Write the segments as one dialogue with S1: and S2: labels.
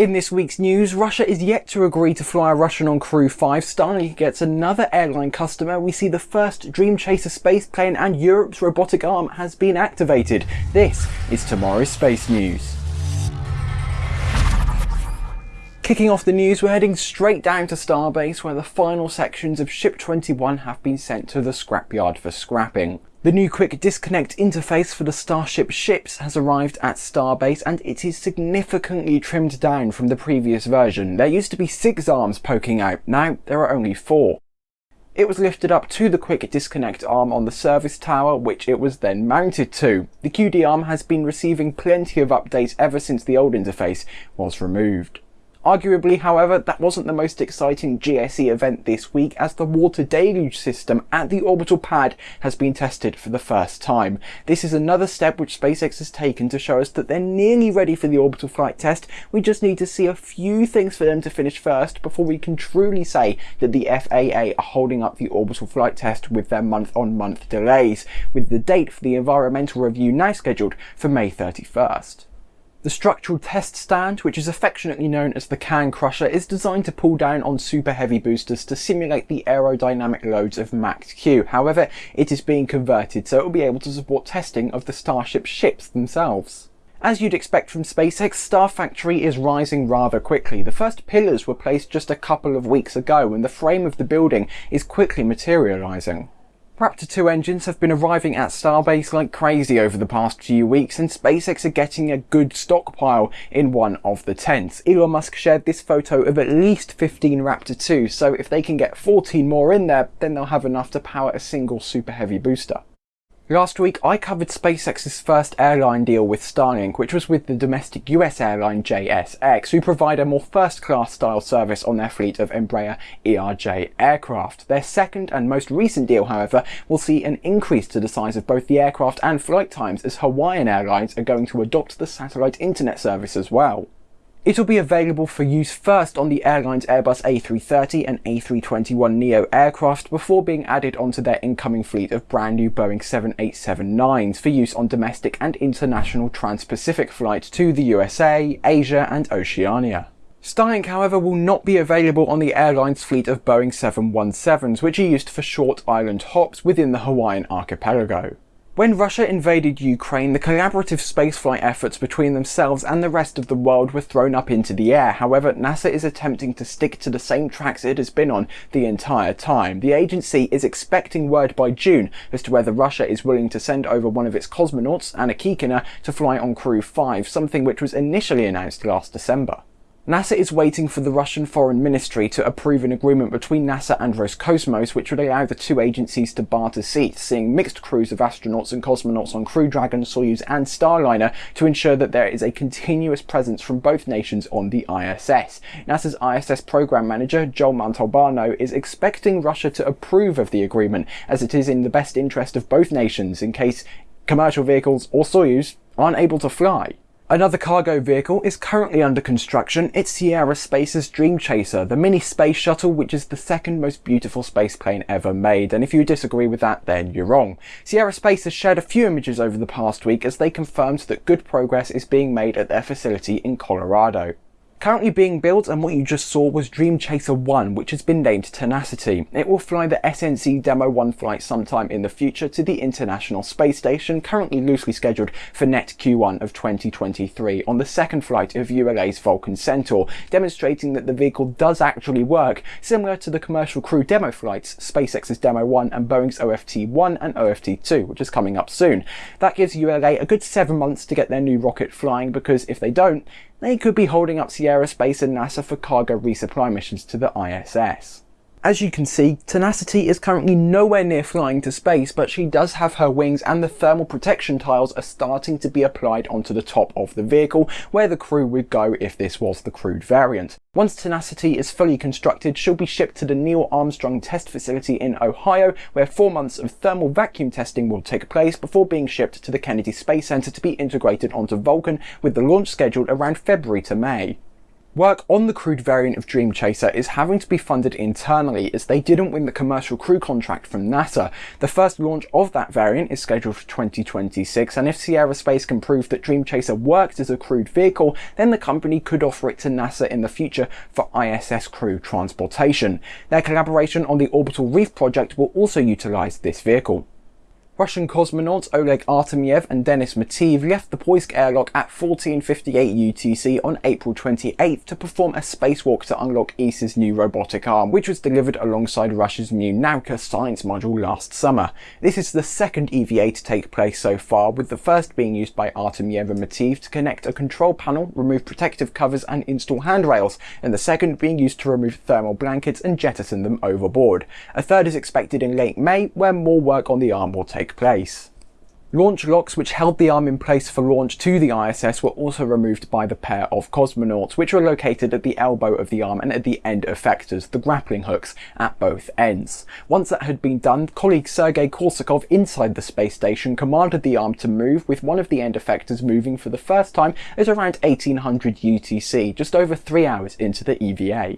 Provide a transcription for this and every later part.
S1: In this week's news, Russia is yet to agree to fly a Russian on Crew 5, Starlink gets another airline customer, we see the first Dream Chaser space plane and Europe's robotic arm has been activated. This is tomorrow's space news. Kicking off the news, we're heading straight down to Starbase where the final sections of Ship 21 have been sent to the scrapyard for scrapping. The new quick disconnect interface for the Starship ships has arrived at Starbase and it is significantly trimmed down from the previous version. There used to be six arms poking out, now there are only four. It was lifted up to the quick disconnect arm on the service tower, which it was then mounted to. The QD arm has been receiving plenty of updates ever since the old interface was removed. Arguably, however, that wasn't the most exciting GSE event this week as the water deluge system at the orbital pad has been tested for the first time. This is another step which SpaceX has taken to show us that they're nearly ready for the orbital flight test. We just need to see a few things for them to finish first before we can truly say that the FAA are holding up the orbital flight test with their month on month delays, with the date for the environmental review now scheduled for May 31st. The structural test stand, which is affectionately known as the can crusher, is designed to pull down on super heavy boosters to simulate the aerodynamic loads of Max Q. However, it is being converted so it will be able to support testing of the Starship ships themselves. As you'd expect from SpaceX, Star Factory is rising rather quickly. The first pillars were placed just a couple of weeks ago and the frame of the building is quickly materialising. Raptor 2 engines have been arriving at Starbase like crazy over the past few weeks and SpaceX are getting a good stockpile in one of the tents. Elon Musk shared this photo of at least 15 Raptor 2 so if they can get 14 more in there then they'll have enough to power a single super heavy booster. Last week I covered SpaceX's first airline deal with Starlink, which was with the domestic US airline JSX, who provide a more first-class style service on their fleet of Embraer ERJ aircraft. Their second and most recent deal, however, will see an increase to the size of both the aircraft and flight times as Hawaiian Airlines are going to adopt the satellite internet service as well. It'll be available for use first on the airline's Airbus A330 and A321neo aircraft before being added onto their incoming fleet of brand new Boeing 787-9s for use on domestic and international trans-Pacific flights to the USA, Asia and Oceania. Starlink, however, will not be available on the airline's fleet of Boeing 717s, which are used for short island hops within the Hawaiian archipelago. When Russia invaded Ukraine, the collaborative spaceflight efforts between themselves and the rest of the world were thrown up into the air. However, NASA is attempting to stick to the same tracks it has been on the entire time. The agency is expecting word by June as to whether Russia is willing to send over one of its cosmonauts, Anna Kikina, to fly on Crew 5, something which was initially announced last December. NASA is waiting for the Russian Foreign Ministry to approve an agreement between NASA and Roscosmos which would allow the two agencies to barter seats, seeing mixed crews of astronauts and cosmonauts on Crew Dragon, Soyuz and Starliner to ensure that there is a continuous presence from both nations on the ISS. NASA's ISS program manager, Joel Montalbano, is expecting Russia to approve of the agreement as it is in the best interest of both nations in case commercial vehicles or Soyuz aren't able to fly. Another cargo vehicle is currently under construction. It's Sierra Space's Dream Chaser, the mini space shuttle which is the second most beautiful space plane ever made. And if you disagree with that, then you're wrong. Sierra Space has shared a few images over the past week as they confirmed that good progress is being made at their facility in Colorado. Currently being built and what you just saw was Dream Chaser 1 which has been named Tenacity. It will fly the SNC Demo 1 flight sometime in the future to the International Space Station currently loosely scheduled for net Q1 of 2023 on the second flight of ULA's Vulcan Centaur demonstrating that the vehicle does actually work similar to the commercial crew demo flights SpaceX's Demo 1 and Boeing's OFT-1 and OFT-2 which is coming up soon. That gives ULA a good 7 months to get their new rocket flying because if they don't they could be holding up Sierra Space and NASA for cargo resupply missions to the ISS. As you can see, Tenacity is currently nowhere near flying to space, but she does have her wings and the thermal protection tiles are starting to be applied onto the top of the vehicle, where the crew would go if this was the crewed variant. Once Tenacity is fully constructed, she'll be shipped to the Neil Armstrong Test Facility in Ohio, where four months of thermal vacuum testing will take place before being shipped to the Kennedy Space Center to be integrated onto Vulcan, with the launch scheduled around February to May. Work on the crewed variant of Dream Chaser is having to be funded internally as they didn't win the commercial crew contract from NASA. The first launch of that variant is scheduled for 2026 and if Sierra Space can prove that Dream Chaser worked as a crewed vehicle, then the company could offer it to NASA in the future for ISS crew transportation. Their collaboration on the Orbital Reef project will also utilise this vehicle. Russian cosmonauts Oleg Artemyev and Denis Matveev left the Poisk airlock at 1458 UTC on April 28th to perform a spacewalk to unlock ESA's new robotic arm, which was delivered alongside Russia's new Nauka science module last summer. This is the second EVA to take place so far, with the first being used by Artemyev and Matveev to connect a control panel, remove protective covers and install handrails, and the second being used to remove thermal blankets and jettison them overboard. A third is expected in late May, where more work on the arm will take place. Launch locks which held the arm in place for launch to the ISS were also removed by the pair of cosmonauts, which were located at the elbow of the arm and at the end effectors, the grappling hooks, at both ends. Once that had been done, colleague Sergei Korsakov inside the space station commanded the arm to move, with one of the end effectors moving for the first time at around 1800 UTC, just over three hours into the EVA.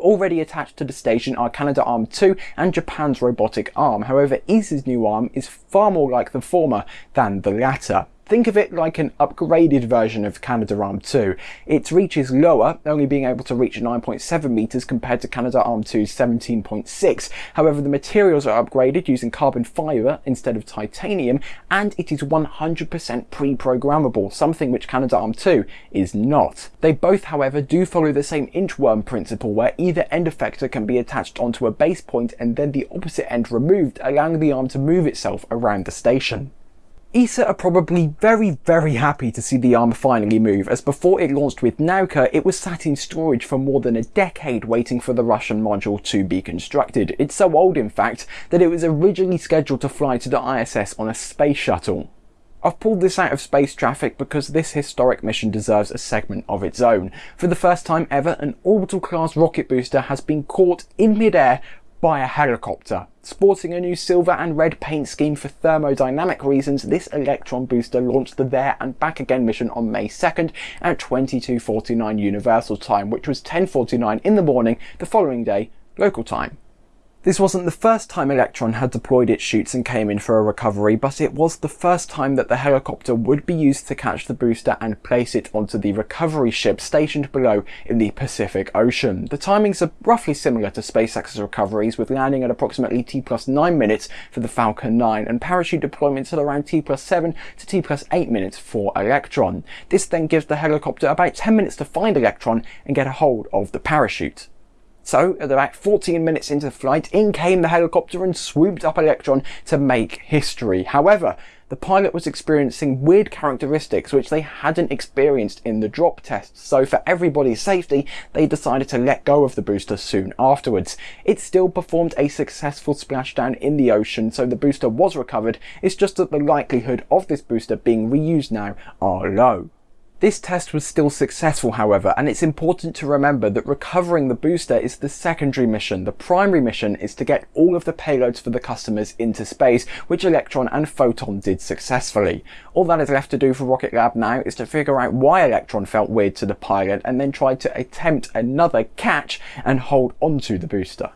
S1: Already attached to the station are Canadarm2 and Japan's robotic arm, however ESA's new arm is far more like the former than the latter. Think of it like an upgraded version of Canadarm2. Its reach is lower, only being able to reach 9.7 meters compared to Canadarm2's 17.6. However, the materials are upgraded using carbon fiber instead of titanium, and it is 100% pre-programmable, something which Canadarm2 is not. They both, however, do follow the same inchworm principle where either end effector can be attached onto a base point and then the opposite end removed, allowing the arm to move itself around the station. ESA are probably very, very happy to see the arm finally move, as before it launched with Nauka, it was sat in storage for more than a decade waiting for the Russian module to be constructed. It's so old, in fact, that it was originally scheduled to fly to the ISS on a space shuttle. I've pulled this out of space traffic because this historic mission deserves a segment of its own. For the first time ever, an orbital class rocket booster has been caught in midair by a helicopter. Sporting a new silver and red paint scheme for thermodynamic reasons, this Electron booster launched the There and Back Again mission on May 2nd at 22.49 Universal Time, which was 10.49 in the morning the following day, local time. This wasn't the first time Electron had deployed its chutes and came in for a recovery, but it was the first time that the helicopter would be used to catch the booster and place it onto the recovery ship stationed below in the Pacific Ocean. The timings are roughly similar to SpaceX's recoveries, with landing at approximately T plus 9 minutes for the Falcon 9 and parachute deployments at around T plus 7 to T plus 8 minutes for Electron. This then gives the helicopter about 10 minutes to find Electron and get a hold of the parachute. So, at about 14 minutes into the flight, in came the helicopter and swooped up Electron to make history. However, the pilot was experiencing weird characteristics which they hadn't experienced in the drop tests, so for everybody's safety, they decided to let go of the booster soon afterwards. It still performed a successful splashdown in the ocean, so the booster was recovered, it's just that the likelihood of this booster being reused now are low. This test was still successful however, and it's important to remember that recovering the booster is the secondary mission. The primary mission is to get all of the payloads for the customers into space, which Electron and Photon did successfully. All that is left to do for Rocket Lab now is to figure out why Electron felt weird to the pilot and then try to attempt another catch and hold onto the booster.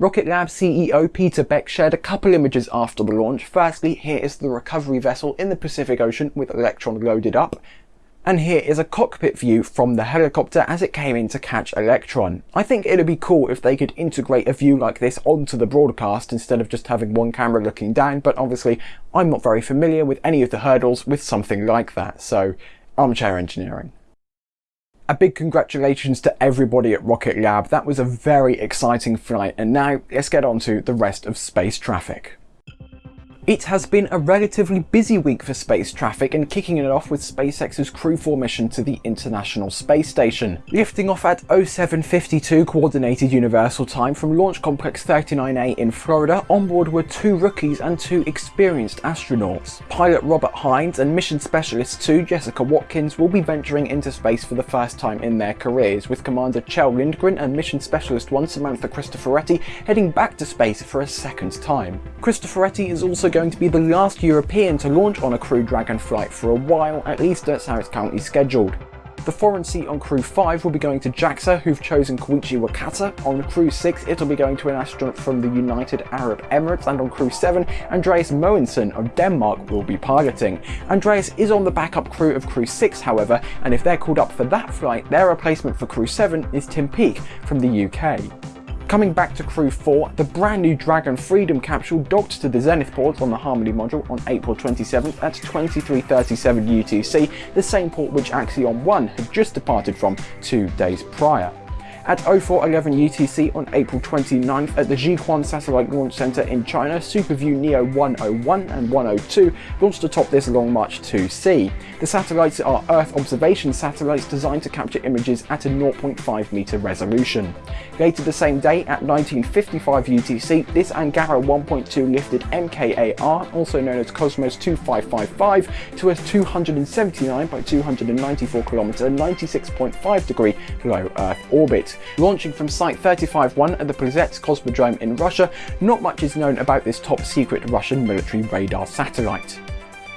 S1: Rocket Lab CEO Peter Beck shared a couple images after the launch. Firstly, here is the recovery vessel in the Pacific Ocean with Electron loaded up and here is a cockpit view from the helicopter as it came in to catch Electron. I think it'd be cool if they could integrate a view like this onto the broadcast instead of just having one camera looking down, but obviously I'm not very familiar with any of the hurdles with something like that, so armchair engineering. A big congratulations to everybody at Rocket Lab, that was a very exciting flight, and now let's get on to the rest of space traffic. It has been a relatively busy week for space traffic and kicking it off with SpaceX's Crew-4 mission to the International Space Station. Lifting off at 0752 Coordinated Universal Time from Launch Complex 39A in Florida, on board were two rookies and two experienced astronauts. Pilot Robert Hines and Mission Specialist 2 Jessica Watkins will be venturing into space for the first time in their careers, with Commander Kjell Lindgren and Mission Specialist 1 Samantha Cristoforetti heading back to space for a second time. Cristoforetti is also going to be the last European to launch on a Crew Dragon flight for a while, at least that's how it's currently scheduled. The foreign seat on Crew 5 will be going to JAXA, who've chosen Koichi Wakata. On Crew 6, it'll be going to an astronaut from the United Arab Emirates, and on Crew 7, Andreas Mogensen of Denmark will be piloting. Andreas is on the backup crew of Crew 6, however, and if they're called up for that flight, their replacement for Crew 7 is Tim Peake from the UK. Coming back to Crew 4, the brand new Dragon Freedom capsule docked to the Zenith port on the Harmony module on April 27th at 2337 UTC, the same port which Axiom 1 had just departed from two days prior at 0411 UTC on April 29th at the Jiuquan Satellite Launch Center in China, SuperView Neo 101 and 102 launched atop this Long March 2C. The satellites are Earth observation satellites designed to capture images at a 0.5 meter resolution. Later the same day at 1955 UTC, this Angara 1.2 lifted MKAR, also known as Cosmos 2555, to a 279 by 294 km 96.5 degree low Earth orbit. Launching from Site 35-1 at the Plesetsk Cosmodrome in Russia, not much is known about this top secret Russian military radar satellite.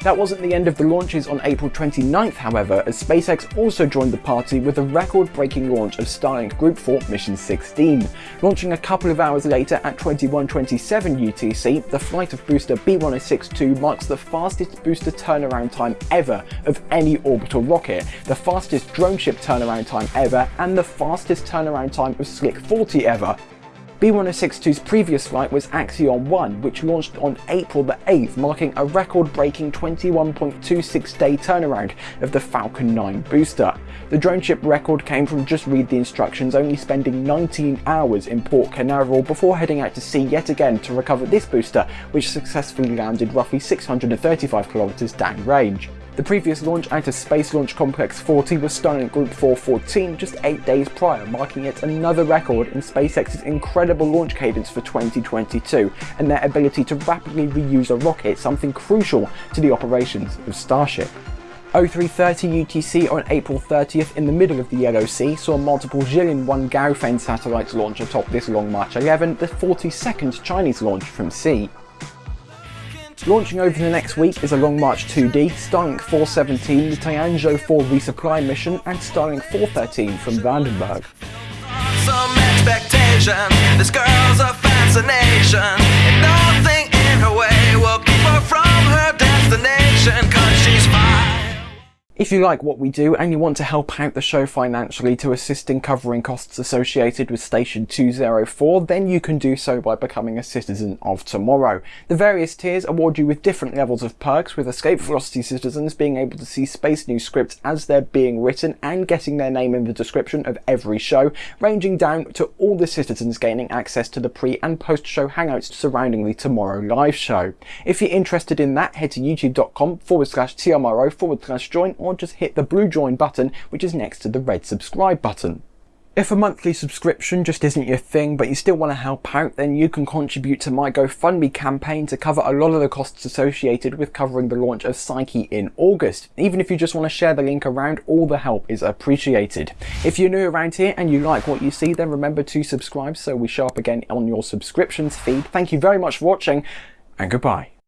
S1: That wasn't the end of the launches on April 29th however, as SpaceX also joined the party with a record-breaking launch of Starlink Group 4 Mission 16. Launching a couple of hours later at 2127 UTC, the flight of booster B1062 marks the fastest booster turnaround time ever of any orbital rocket, the fastest drone ship turnaround time ever, and the fastest turnaround time of Slick 40 ever. B1062's previous flight was Axiom 1, which launched on April the 8th, marking a record-breaking 21.26 day turnaround of the Falcon 9 booster. The drone ship record came from just read the instructions, only spending 19 hours in Port Canaveral before heading out to sea yet again to recover this booster, which successfully landed roughly 635 kilometers downrange. The previous launch out of Space Launch Complex 40 was Starlink Group 414 just 8 days prior, marking yet another record in SpaceX's incredible launch cadence for 2022 and their ability to rapidly reuse a rocket, something crucial to the operations of Starship. 0330 UTC on April 30th in the middle of the Yellow Sea saw multiple Jilin 1 Gaofen satellites launch atop this Long March 11, the 42nd Chinese launch from sea. Launching over the next week is a Long March 2D, Starlink 417, the Tianzhou 4 resupply mission, and Starlink 413 from Vandenberg. Some If you like what we do and you want to help out the show financially to assist in covering costs associated with Station 204, then you can do so by becoming a citizen of tomorrow. The various tiers award you with different levels of perks, with Escape Velocity citizens being able to see Space News scripts as they're being written and getting their name in the description of every show, ranging down to all the citizens gaining access to the pre and post show hangouts surrounding the Tomorrow live show. If you're interested in that, head to youtube.com forward slash TMRO forward slash join or just hit the blue join button which is next to the red subscribe button. If a monthly subscription just isn't your thing, but you still want to help out, then you can contribute to my GoFundMe campaign to cover a lot of the costs associated with covering the launch of Psyche in August. Even if you just want to share the link around, all the help is appreciated. If you're new around here and you like what you see, then remember to subscribe so we show up again on your subscriptions feed. Thank you very much for watching, and goodbye.